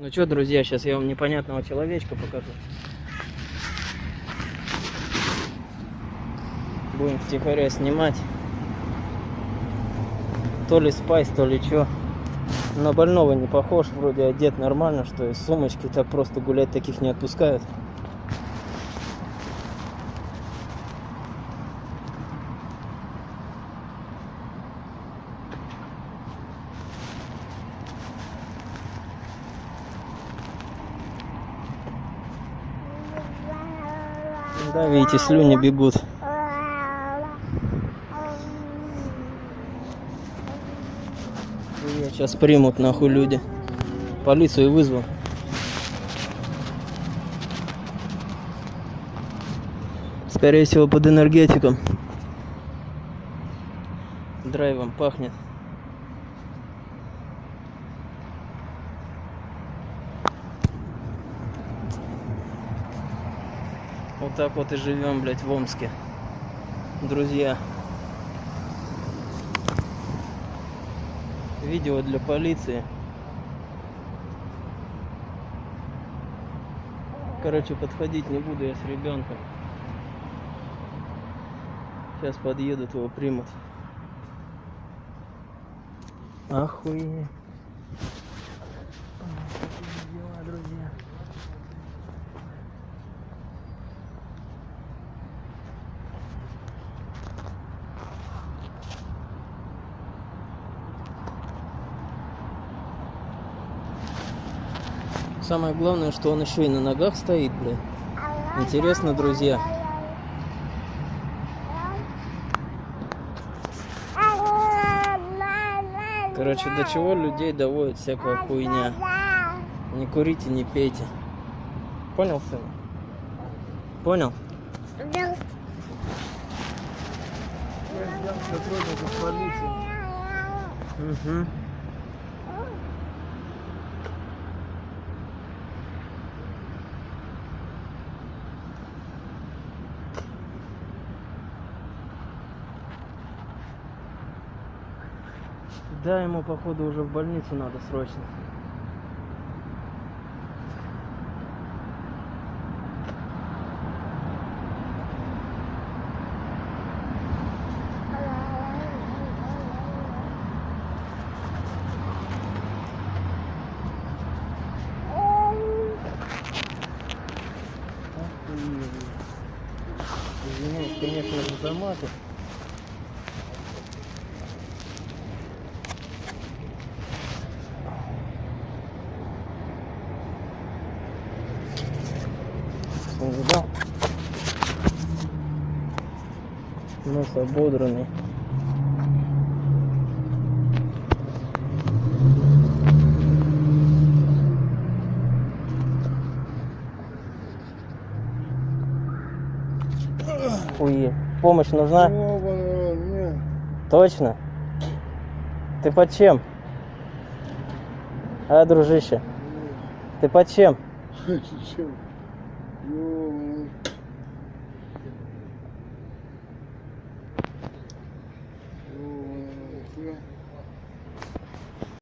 Ну что, друзья, сейчас я вам непонятного человечка покажу. Будем втихаря снимать. То ли спайс, то ли что. На больного не похож, вроде одет нормально, что из сумочки так просто гулять таких не отпускают. Да, видите, слюни бегут. Сейчас примут нахуй люди. Полицию вызвал. Скорее всего под энергетиком. Драйвом пахнет. Вот так вот и живем, блядь, в Омске. Друзья. Видео для полиции. Короче, подходить не буду я с ребенком. Сейчас подъедут, его примут. Охуеть. Самое главное, что он еще и на ногах стоит, блядь. Интересно, друзья. Короче, до чего людей доводит всякая хуйня. Не курите, не пейте. Понял, сын? Понял? сотрудников полиции. Угу. Да, ему походу уже в больницу надо срочно. Извиняюсь, конечно, за маты. Он видал? Нос ободранный. Хуе. Помощь нужна? Точно? Ты под чем? А, дружище, ты под чем? Нет. 有，有，有，有，